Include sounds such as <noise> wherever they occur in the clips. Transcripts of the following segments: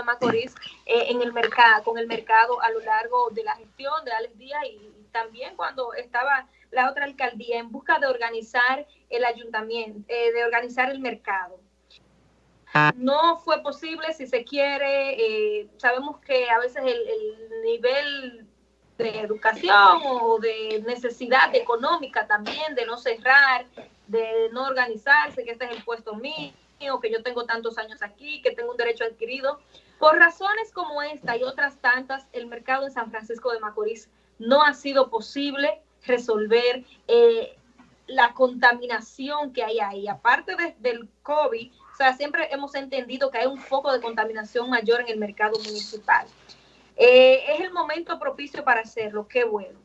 de Macorís eh, en el mercado, con el mercado a lo largo de la gestión de Alex Díaz y, también cuando estaba la otra alcaldía en busca de organizar el ayuntamiento, eh, de organizar el mercado. Ah. No fue posible, si se quiere, eh, sabemos que a veces el, el nivel de educación o de necesidad económica también, de no cerrar, de no organizarse, que este es el puesto mío, que yo tengo tantos años aquí, que tengo un derecho adquirido. Por razones como esta y otras tantas, el mercado en San Francisco de Macorís no ha sido posible resolver eh, la contaminación que hay ahí. Aparte del COVID, o sea, siempre hemos entendido que hay un foco de contaminación mayor en el mercado municipal. Eh, es el momento propicio para hacerlo, qué bueno.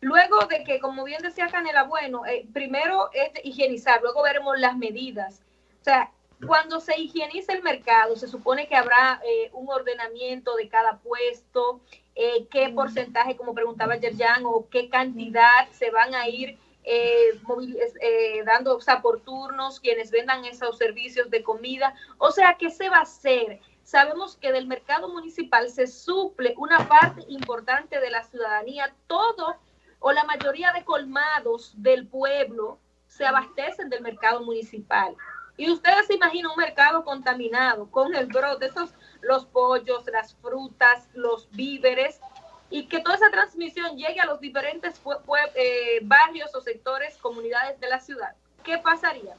Luego de que, como bien decía Canela, bueno, eh, primero es higienizar, luego veremos las medidas. O sea, cuando se higieniza el mercado, se supone que habrá eh, un ordenamiento de cada puesto, eh, qué porcentaje, como preguntaba Yerjan, o qué cantidad se van a ir dando, o sea, por turnos, quienes vendan esos servicios de comida. O sea, ¿qué se va a hacer? Sabemos que del mercado municipal se suple una parte importante de la ciudadanía, todo o la mayoría de colmados del pueblo se abastecen del mercado municipal. Y ustedes se imaginan un mercado contaminado con el brote, esos, los pollos, las frutas, los víveres, y que toda esa transmisión llegue a los diferentes eh, barrios o sectores, comunidades de la ciudad. ¿Qué pasaría?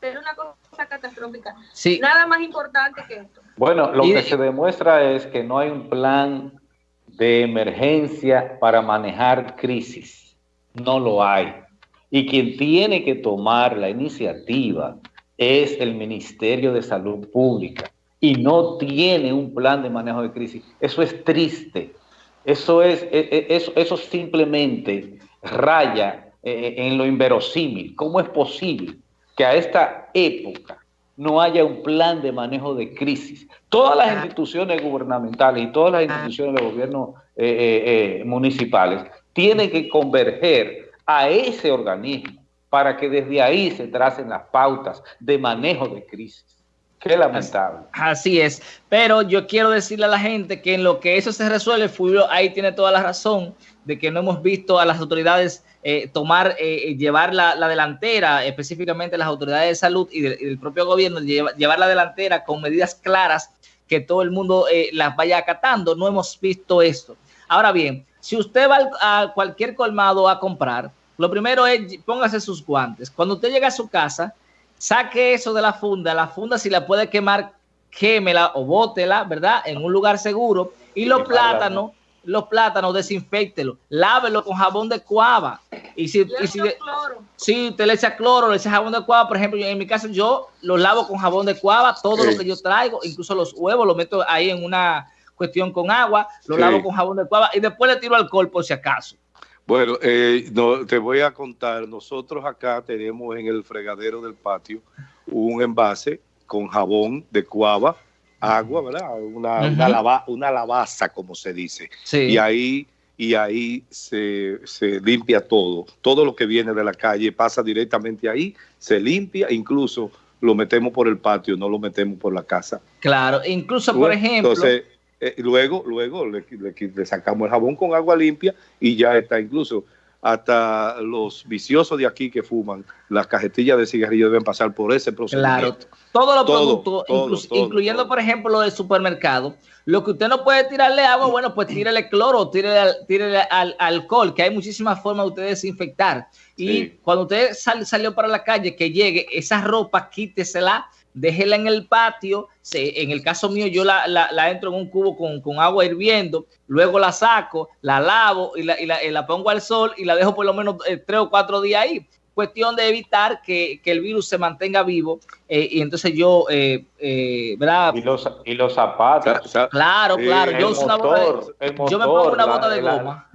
Sería una cosa catastrófica. Nada más importante que esto. Bueno, lo que se demuestra es que no hay un plan de emergencia para manejar crisis. No lo hay. Y quien tiene que tomar la iniciativa es el Ministerio de Salud Pública y no tiene un plan de manejo de crisis. Eso es triste. Eso, es, e, e, eso, eso simplemente raya eh, en lo inverosímil. ¿Cómo es posible que a esta época no haya un plan de manejo de crisis. Todas las instituciones gubernamentales y todas las instituciones de gobierno eh, eh, eh, municipales tienen que converger a ese organismo para que desde ahí se tracen las pautas de manejo de crisis. Qué lamentable. Así es. Pero yo quiero decirle a la gente que en lo que eso se resuelve, Fulvio ahí tiene toda la razón de que no hemos visto a las autoridades eh, tomar, eh, llevar la, delantera, específicamente las autoridades de salud y, del propio gobierno, llevar la delantera con medidas claras que todo el mundo eh, las vaya acatando. No hemos visto esto. Ahora bien, si usted va a cualquier colmado a comprar, lo primero es póngase sus guantes. Cuando usted llega a su casa, saque eso de la funda. La funda, si la puede quemar, quémela o bótela, ¿verdad? En un lugar seguro. Y los plátanos los plátanos, desinfectelo, lávelo con jabón de cuava. Y si, y si, si usted le echa cloro, le echa jabón de cuava, por ejemplo, en mi caso yo lo lavo con jabón de cuava, todo lo que yo traigo, incluso los huevos, lo meto ahí en una cuestión con agua, lo lavo con jabón de cuava y después le tiro alcohol por si acaso. Bueno, eh, no, te voy a contar, nosotros acá tenemos en el fregadero del patio un envase con jabón de cuava, agua, ¿verdad? Una, una, lavaza, como se dice. Y ahí, y ahí se, limpia todo. Todo lo que viene de la calle pasa directamente ahí, se limpia, incluso lo metemos por el patio, no lo metemos por la casa. Claro, incluso, por ejemplo... Entonces, eh, luego, luego le, le, sacamos el jabón con agua limpia y ya está. Incluso hasta los viciosos de aquí que fuman, las cajetillas de cigarrillos deben pasar por ese proceso. Claro, todos los productos, incluyendo por ejemplo lo del supermercado, lo que usted no puede tirarle agua, bueno, pues tírele cloro, tírele, al, alcohol, que hay muchísimas formas de usted desinfectar. Y cuando usted salió para la calle, que llegue, esa ropa quítesela déjela en el patio, en el caso mío yo la, entro en un cubo con, agua hirviendo, luego la saco, la lavo y la, pongo al sol y la dejo por lo menos eh, tres o cuatro días ahí. Cuestión de evitar que, el virus se mantenga vivo eh, y entonces yo, eh, ¿verdad? Y los, y los zapatos. Claro, claro. Yo, yo me pongo una bota de goma.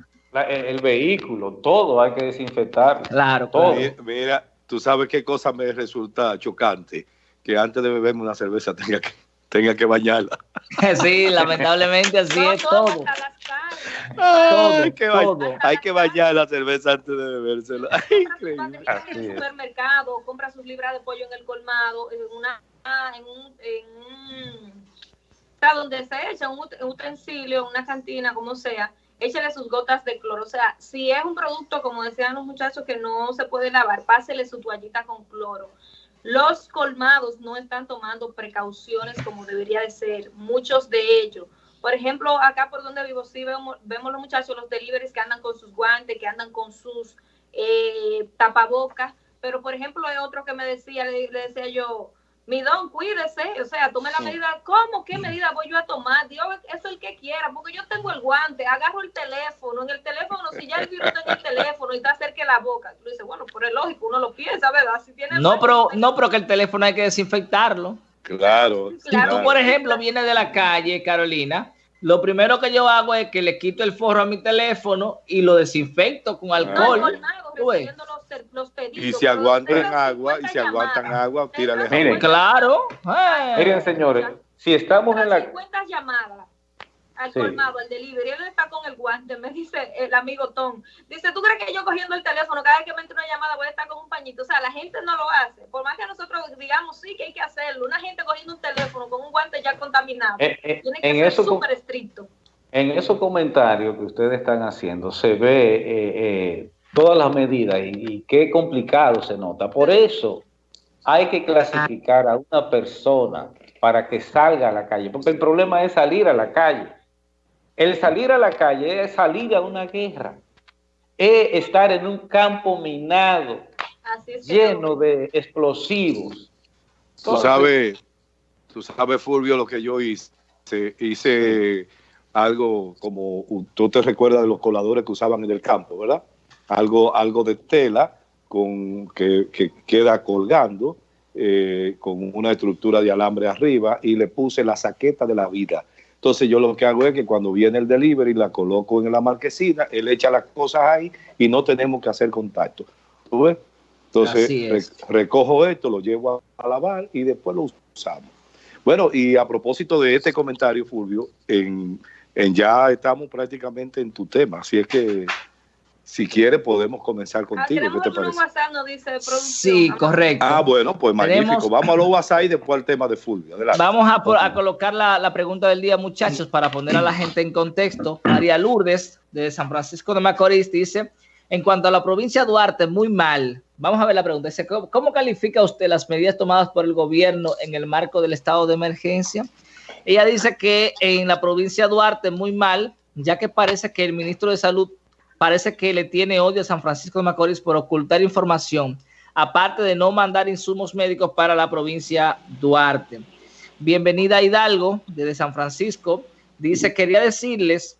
el vehículo, todo hay que desinfectar. Claro, todo. Mira, tú sabes qué cosa me resulta chocante que antes de beberme una cerveza tenga que, tenga que bañarla. <laughs> Sí, lamentablemente así es todo. hay, que hay que bañar la cerveza antes de bebérsela. En el supermercado, compra sus libras de pollo en el colmado, en una en un, en un sea, donde se echa un utensilio, una cantina, como sea, échale sus gotas de cloro. O sea, si es un producto, como decían los muchachos, que no se puede lavar, pásele su toallita con cloro. Los colmados no están tomando precauciones como debería de ser, muchos de ellos. Por ejemplo, acá por donde vivo, sí vemos, vemos los muchachos, los deliveries que andan con sus guantes, que andan con sus eh, tapabocas, pero por ejemplo hay otro que me decía, le decía yo, mi don, cuídese, o sea, tome la medida. ¿Cómo? ¿Qué medida voy yo a tomar? Dios, eso es el que quiera, porque yo tengo el guante, agarro el teléfono, en el teléfono, si ya el virus está en el teléfono y está cerca de la boca, tú dices, bueno, por el lógico, uno lo piensa, ¿verdad? Si tiene no, pero, no, pero que el teléfono hay que desinfectarlo. Claro. Si tú, por ejemplo, vienes de la calle, Carolina, lo primero que yo hago es que le quito el forro a mi teléfono y lo desinfecto con alcohol. No, los pedidos. Y si aguantan agua, y si aguantan agua, tírale Miren, claro. Miren, señores, si estamos en la... 50 llamadas al colmado, al delivery, él está con el guante, me dice el amigo Tom, dice, ¿tú crees que yo cogiendo el teléfono, cada vez que me entra una llamada voy a estar con un pañito? O sea, la gente no lo hace, por más que nosotros digamos, sí que hay que hacerlo, una gente cogiendo un teléfono con un guante ya contaminado, eh, eh, tiene que ser súper estricto. En esos comentarios que ustedes están haciendo se ve eh, eh todas las medidas y, qué complicado se nota. Por eso hay que clasificar a una persona para que salga a la calle, porque el problema es salir a la calle. El salir a la calle es salir a una guerra, es estar en un campo minado, lleno de explosivos. tú sabes, tú sabes, Fulvio, lo que yo hice. Hice algo como, tú te recuerdas de los coladores que usaban en el campo, ¿verdad? Algo, algo de tela con, que, queda colgando eh, con una estructura de alambre arriba y le puse la saqueta de la vida. Entonces yo lo que hago es que cuando viene el delivery la coloco en la marquesina, él echa las cosas ahí y no tenemos que hacer contacto. ¿Tú ves? Entonces recojo esto, lo llevo a, lavar y después lo usamos. Bueno, y a propósito de este comentario, Fulvio, en, en ya estamos prácticamente en tu tema, así es que si quiere, podemos comenzar ah, contigo. ¿Qué te parece? WhatsApp, nos dice sí, correcto. Ah, bueno, pues magnífico. Vamos a los WhatsApp y después al tema de Fulvio. Vamos a, colocar la, pregunta del día, muchachos, para poner a la gente en contexto. María Lourdes, de San Francisco de Macorís, dice, en cuanto a la provincia de Duarte, muy mal. Vamos a ver la pregunta. Dice, ¿cómo califica usted las medidas tomadas por el gobierno en el marco del estado de emergencia? Ella dice que en la provincia de Duarte, muy mal, ya que parece que el ministro de Salud parece que le tiene odio a San Francisco de Macorís por ocultar información, aparte de no mandar insumos médicos para la provincia Duarte. Bienvenida Hidalgo, desde San Francisco. Dice, quería decirles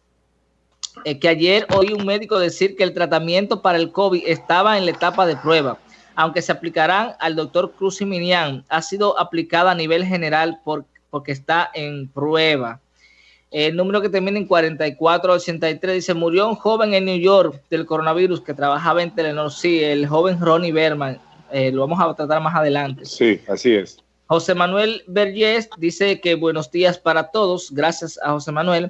eh, que ayer oí un médico decir que el tratamiento para el COVID estaba en la etapa de prueba, aunque se aplicarán al doctor Cruz y Minian, ha sido aplicada a nivel general porque está en prueba. El número que termina en 4483 dice, murió un joven en New York del coronavirus que trabajaba en Telenor. Sí, el joven Ronnie Berman. Eh, lo vamos a tratar más adelante. Sí, así es. José Manuel Vergés dice que buenos días para todos. Gracias a José Manuel.